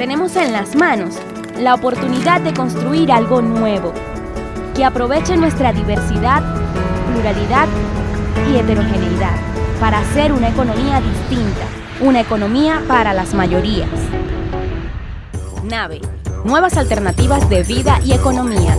tenemos en las manos la oportunidad de construir algo nuevo, que aproveche nuestra diversidad, pluralidad y heterogeneidad para hacer una economía distinta, una economía para las mayorías. NAVE, nuevas alternativas de vida y economía.